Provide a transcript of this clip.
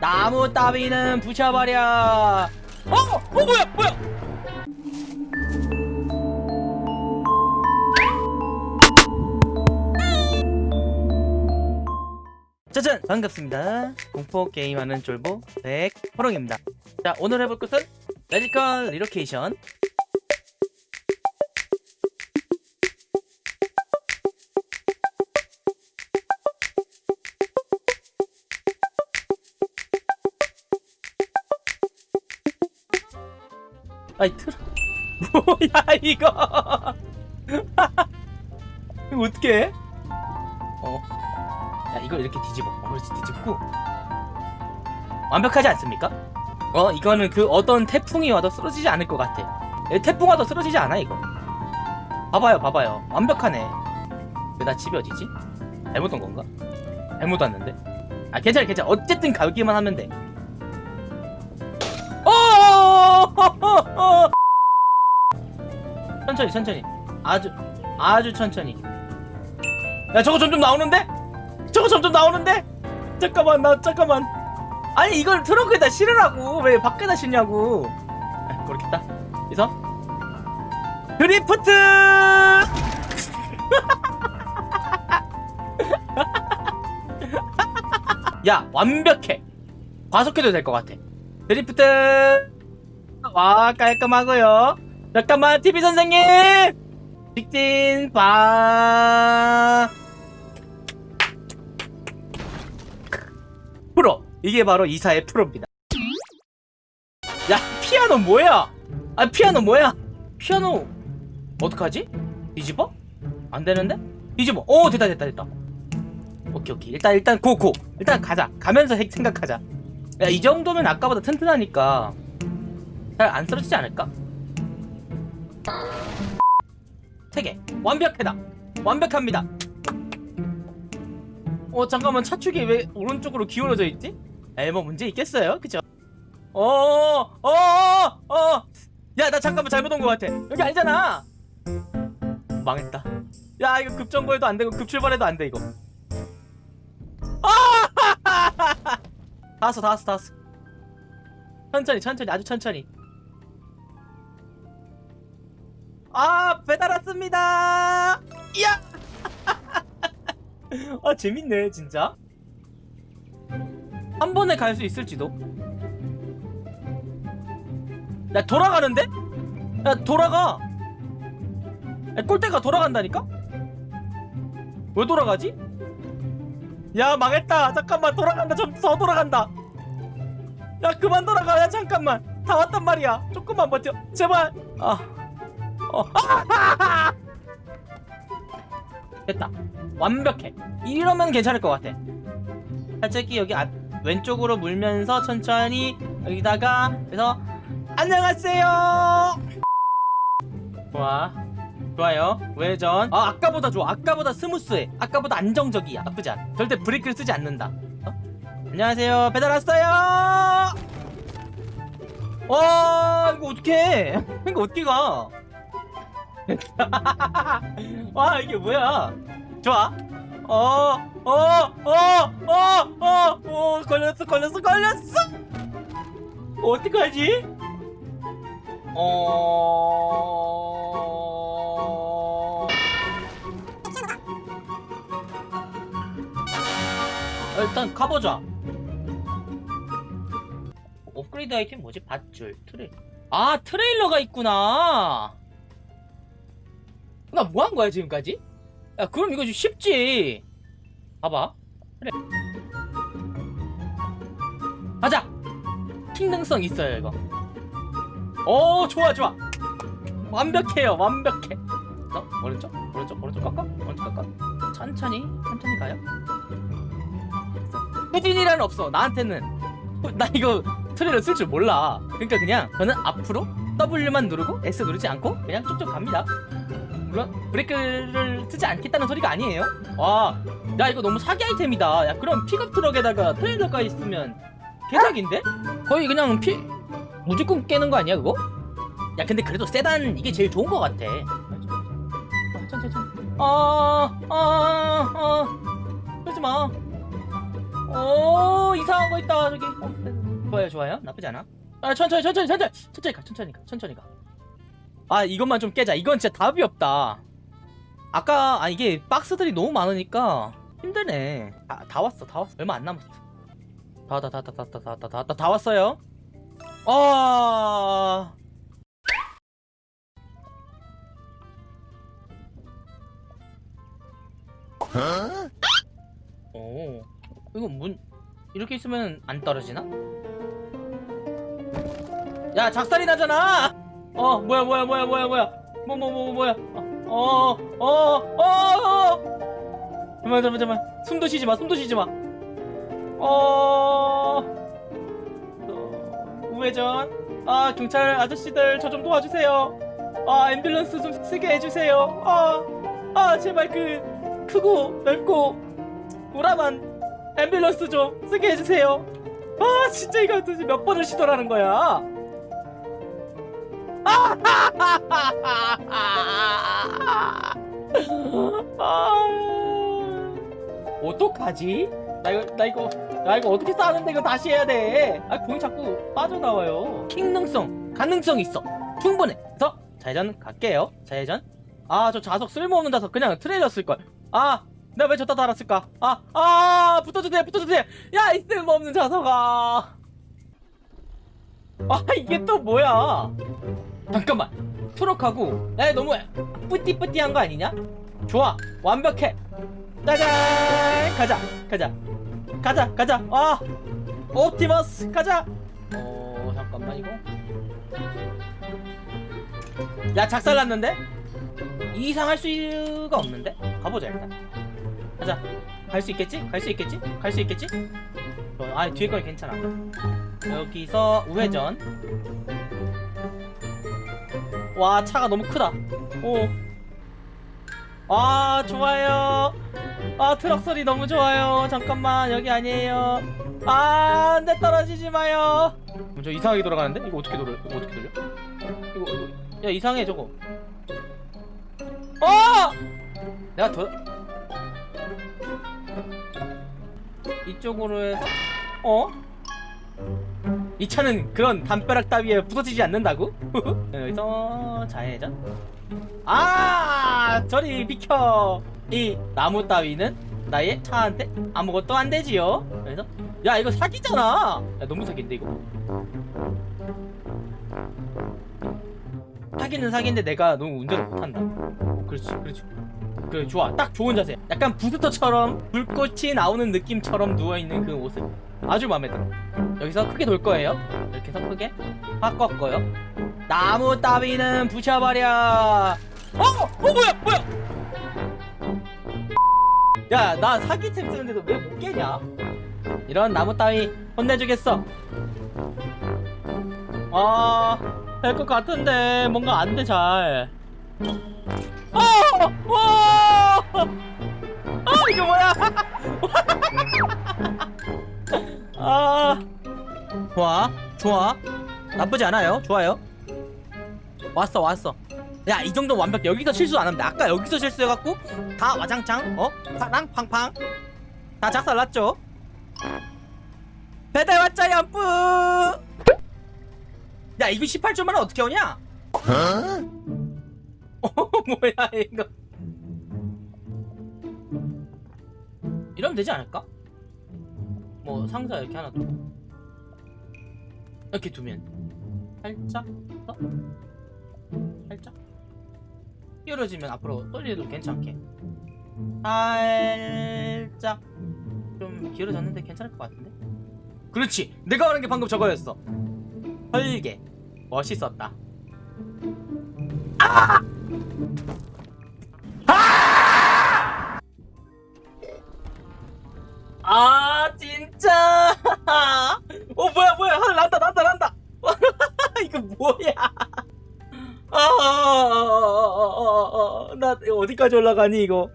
나무 따위는 부셔버려. 어! 어 뭐야 뭐야? 짜잔 반갑습니다. 공포 게임하는 쫄보 백호롱입니다. 자 오늘 해볼 것은 Radical Relocation 아이 틀어. 뭐야 이거? 이거 어떻게 어. 야 이걸 이렇게 뒤집어. 어, 그렇지 뒤집고. 완벽하지 않습니까? 어 이거는 그 어떤 태풍이 와도 쓰러지지 않을 것 같아. 예, 태풍 와도 쓰러지지 않아 이거. 봐봐요 봐봐요. 완벽하네. 왜 나 집이 어디지? 잘못 온 건가? 잘못 왔는데? 아 괜찮아 괜찮아. 어쨌든 가기만 하면 돼 천천히 천천히. 아주 아주 천천히. 야 저거 점점 나오는데? 저거 점점 나오는데? 잠깐만 나 잠깐만. 아니 이걸 트렁크에다 실으라고. 왜 밖에다 실냐고. 아, 모르겠다. 그래서? 드리프트! 야 완벽해. 과속해도 될 것 같아. 드리프트 와 깔끔하고요. 잠깐만 TV 선생님! 직진 바. 프로. 이게 바로 이사의 프로입니다. 야 피아노 뭐야? 아 피아노 뭐야? 피아노. 어떡하지? 뒤집어? 안되는데? 뒤집어. 오 됐다 됐다 됐다. 오케이 오케이. 일단 일단 고고. 일단 가자. 가면서 핵 생각하자. 야 이 정도면 아까보다 튼튼하니까 잘 안 쓰러지지 않을까? 세개 완벽하다. 완벽합니다. 어 잠깐만 차축이 왜 오른쪽으로 기울어져 있지? 에이 뭐 문제 있겠어요? 그죠? 어어어어야 나 잠깐만 잘못 온 것 같아. 여기 아니잖아! 망했다. 야 이거 급정거해도 안 되고 급출발해도 안 돼 이거. 아! 다 왔어 다 왔어 다 왔어. 천천히 천천히 아주 천천히 아 배달 왔습니다. 이야! 아 재밌네 진짜. 한 번에 갈 수 있을지도. 야 돌아가는데? 야 돌아가. 야 꼴대가 돌아간다니까? 왜 돌아가지? 야 망했다. 잠깐만 돌아간다. 좀 더 돌아간다. 야 그만 돌아가. 야 잠깐만. 다 왔단 말이야. 조금만 버텨. 제발. 아 어. 됐다. 완벽해. 이러면 괜찮을 것 같아. 살짝 여기 앞, 왼쪽으로 물면서 천천히 여기다가 그래서 안녕하세요. 좋아. 좋아요. 우회전. 아 아까보다 좋아. 아까보다 스무스해. 아까보다 안정적이야. 나쁘지 않아. 절대 브레이크를 쓰지 않는다. 어? 안녕하세요. 배달 왔어요. 와 이거 어떡해. 이거 어떻게 가 와 이게 뭐야? 좋아. 어어어 어 어 어 걸렸어 걸렸어 걸렸어! 어떡하지? 어. 일단 가보자. 업그레이드 아이템 뭐지? 밧줄 트레 아 트레일러가 있구나 나 뭐 한 거야 지금까지? 야 그럼 이거 좀 쉽지. 봐봐. 그래. 가자. 힘능성 있어요 이거. 오 좋아 좋아. 완벽해요 완벽해. 어? 오른쪽 오른쪽 오른쪽 깎아 오른쪽 깎아 천천히 천천히 가요. 후진이란 없어 나한테는. 후- 나 이거 트레일러 쓸줄 몰라. 그러니까 그냥 저는 앞으로 W만 누르고 S 누르지 않고 그냥 쭉쭉 갑니다 물론 브레이크를 쓰지 않겠다는 소리가 아니에요. 와 야 이거 너무 사기 아이템이다. 야 그럼 픽업 트럭에다가 트레일러가 있으면 개사기인데? 거의 그냥 피 무조건 깨는 거 아니야 그거? 야 근데 그래도 세단 이게 제일 좋은 거 같아. 아, 천천히 천천히. 어어어 어, 어, 그러지 마. 오 이상한 거 있다 저기. 어, 좋아요 좋아요. 나쁘지 않아? 아 천천히 천천히 천천히. 천천히 가 천천히 가 천천히 가 아 이것만 좀 깨자. 이건 진짜 답이 없다. 아까 아 이게 박스들이 너무 많으니까 힘드네. 아, 다 왔어 다 왔어. 얼마 안 남았어. 다다 왔다 다 왔다 다 왔다 다 왔다 다 왔어요? 아! 오, 이거 문 이렇게 있으면 안 떨어지나? 야 작살이 나잖아. 어 뭐야 뭐야 뭐야 뭐야 뭐야 뭐 뭐 뭐 뭐야 어어어 어, 어. 잠만 잠만 잠만 숨도 쉬지 마 숨도 쉬지 마. 어 어, 우회전 아 경찰 아저씨들 저 좀 도와주세요. 아 앰뷸런스 좀 쓰게 해주세요. 아, 아 제발 그 크고 넓고 우람한 앰뷸런스 좀 쓰게 해주세요. 아 진짜 이거 도대체 몇 번을 시도하는 거야? 아, 어떡하지? 나 이거 나 이거 나 이거 어떻게 싸는데 이거 다시 해야 돼? 아 공이 자꾸 빠져나와요. 킹능성, 가능성 있어. 충분해. 그래서 좌회전 갈게요. 좌회전. 아저 자석 쓸모없는 자석 그냥 쓸 걸. 아 내가 왜 저따 달았을까? 아, 아, 붙어주세요, 붙어주세요. 야, 이 쓸모없는 자석아. 아, 이게 또 뭐야? 잠깐만. 트럭하고, 야, 너무 뿌띠뿌띠한 거 아니냐? 좋아, 완벽해. 짜잔! 가자, 가자. 가자, 가자. 아, 옵티머스, 가자. 어, 잠깐만, 이거. 야, 작살났는데? 이상할 수가 없는데? 가보자, 일단. 가자 갈 수 있겠지? 갈 수 있겠지? 갈 수 있겠지? 어, 아 뒤에 건 괜찮아 여기서 우회전 와 차가 너무 크다 오아 좋아요 아 트럭 소리 너무 좋아요 잠깐만 여기 아니에요 아 안돼 떨어지지 마요 어, 저 이상하게 돌아가는데? 이거 어떻게 돌려? 이거 어떻게 돌려? 이거, 이거 야 이상해 저거 어! 내가 더 이쪽으로 해서 어? 이 차는 그런 담벼락 따위에 부서지지 않는다고? 여기서 좌회전. 아 저리 비켜. 이 나무 따위는 나의 차한테 아무것도 안 되지요. 그래서 야 이거 사기잖아. 야 너무 사기인데 이거. 사기는 사기인데 내가 너무 운전을 못한다. 그렇지 그렇지. 그 좋아. 딱 좋은 자세. 약간 부스터처럼 불꽃이 나오는 느낌처럼 누워있는 그 옷을 아주 마음에 들어. 여기서 크게 돌 거예요. 이렇게 해서 크게 확 꺾어요. 나무 따위는 부셔버려. 어! 어 뭐야 뭐야? 야 나 사기템 쓰는데도 왜 못 깨냐? 이런 나무 따위 혼내주겠어. 아될 것 같은데. 뭔가 안 돼 잘. 어! 어! 아 이거 뭐야? 좋아 좋아. 나쁘지 않아요. 좋아요. 왔어 왔어. 야 이 정도 완벽 여기서 실수 안돼 아까 여기서 실수해갖고 다 와장창 어? 파랑 팡팡. 다 작살났죠? 배달 왔자 연뿌! 야 이거 18초 만에 어떻게 오냐? 어? 뭐야 이거. 이러면 되지 않을까? 뭐 상자 이렇게 하나 두고 이렇게 두면 살짝 더? 살짝? 끼어러지면 앞으로 떨리도 괜찮게. 살짝 좀 길어졌는데 괜찮을 것 같은데? 그렇지! 내가 말한 게 방금 저거였어. 설계. 멋있었다. 아! 아 올라가니 이거